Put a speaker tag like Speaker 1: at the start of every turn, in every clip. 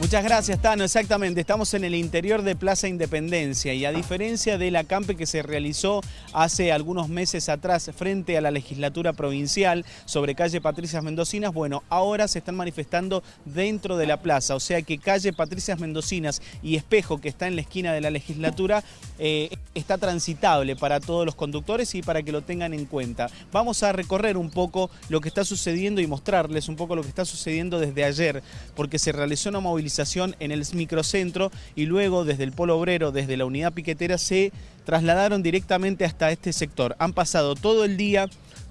Speaker 1: Muchas gracias, Tano. Exactamente, estamos en el interior de Plaza Independencia y a diferencia del acampe que se realizó hace algunos meses atrás frente a la legislatura provincial sobre calle Patricias Mendocinas, bueno, ahora se están manifestando dentro de la plaza, o sea que calle Patricias Mendocinas y Espejo, que está en la esquina de la legislatura, eh, está transitable para todos los conductores y para que lo tengan en cuenta. Vamos a recorrer un poco lo que está sucediendo y mostrarles un poco lo que está sucediendo desde ayer, porque se realizó una movilización en el microcentro y luego desde el Polo Obrero, desde la unidad piquetera, se trasladaron directamente hasta este sector. Han pasado todo el día,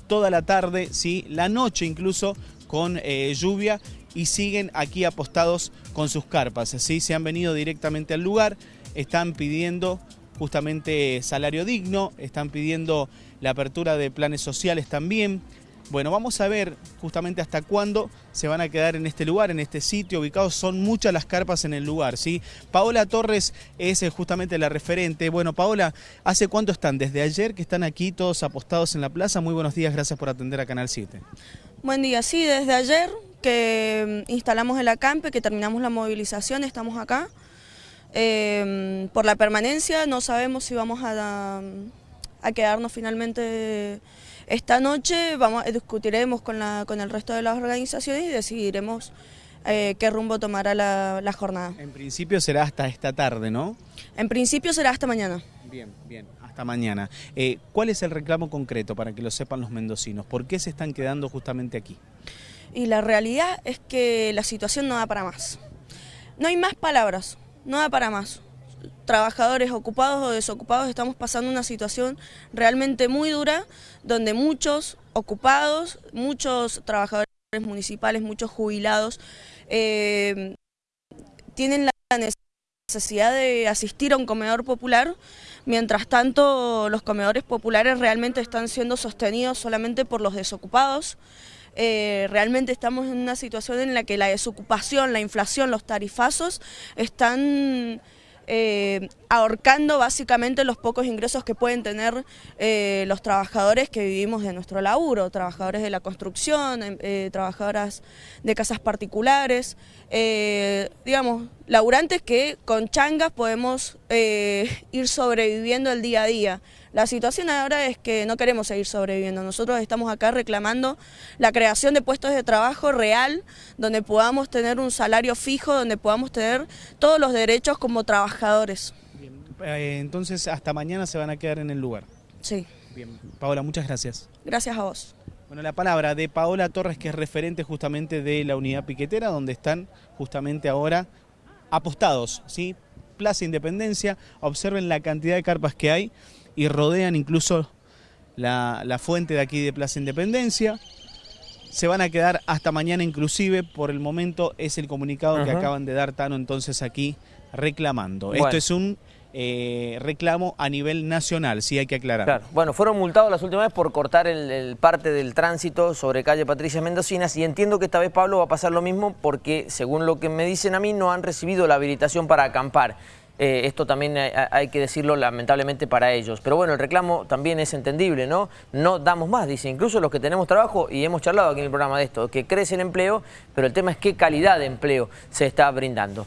Speaker 1: toda la tarde, ¿sí? la noche incluso, con eh, lluvia y siguen aquí apostados con sus carpas. ¿sí? Se han venido directamente al lugar, están pidiendo justamente salario digno, están pidiendo la apertura de planes sociales también, bueno, vamos a ver justamente hasta cuándo se van a quedar en este lugar, en este sitio ubicado. Son muchas las carpas en el lugar, ¿sí? Paola Torres es eh, justamente la referente. Bueno, Paola, ¿hace cuánto están? Desde ayer que están aquí todos apostados en la plaza. Muy buenos días, gracias por atender a Canal 7.
Speaker 2: Buen día, sí, desde ayer que mm, instalamos el acampe, que terminamos la movilización, estamos acá. Em, por la permanencia no sabemos si vamos a, a quedarnos finalmente esta noche vamos, discutiremos con, la, con el resto de las organizaciones y decidiremos eh, qué rumbo tomará la, jornada.
Speaker 1: En principio será hasta esta tarde, ¿no?
Speaker 2: En principio será hasta mañana.
Speaker 1: Bien, bien, hasta mañana. Eh, ¿Cuál es el reclamo concreto para que lo sepan los mendocinos? ¿Por qué se están quedando justamente aquí?
Speaker 2: Y la realidad es que la situación no da para más. No hay más palabras, no da para más. Trabajadores ocupados o desocupados estamos pasando una situación realmente muy dura, donde muchos ocupados, muchos trabajadores municipales, muchos jubilados, eh, tienen la necesidad de asistir a un comedor popular, mientras tanto los comedores populares realmente están siendo sostenidos solamente por los desocupados, eh, realmente estamos en una situación en la que la desocupación, la inflación, los tarifazos están eh, ahorcando básicamente los pocos ingresos que pueden tener eh, los trabajadores que vivimos de nuestro laburo, trabajadores de la construcción, em, trabajadoras de casas particulares, digamos, laburantes que con changas podemos ir sobreviviendo el día a día. La situación ahora es que no queremos seguir sobreviviendo. Nosotros estamos acá reclamando la creación de puestos de trabajo real, donde podamos tener un salario fijo, donde podamos tener todos los derechos como trabajadores.
Speaker 1: Eh, entonces hasta mañana se van a quedar en el lugar.
Speaker 2: Sí.
Speaker 1: Bien, Paola, muchas gracias.
Speaker 2: Gracias a vos.
Speaker 1: Bueno, la palabra de Paola Torres, que es referente justamente de la unidad piquetera, donde están justamente ahora apostados, ¿sí? Plaza Independencia, observen la cantidad de carpas que hay y rodean incluso la, fuente de aquí de Plaza Independencia. Se van a quedar hasta mañana inclusive, por el momento es el comunicado que acaban de dar Tano entonces aquí reclamando. Esto es un eh, reclamo a nivel nacional, sí hay que aclarar.
Speaker 3: Bueno, fueron multados las últimas veces por cortar el, parte del tránsito sobre calle Patricia Mendocinas y entiendo que esta vez, Pablo, va a pasar lo mismo porque, según lo que me dicen a mí, no han recibido la habilitación para acampar. Eh, esto también hay, que decirlo lamentablemente para ellos. Pero bueno, el reclamo también es entendible, ¿no? No damos más, dice, incluso los que tenemos trabajo, y hemos charlado aquí en el programa de esto, que crece el empleo, pero el tema es qué calidad de empleo se está brindando.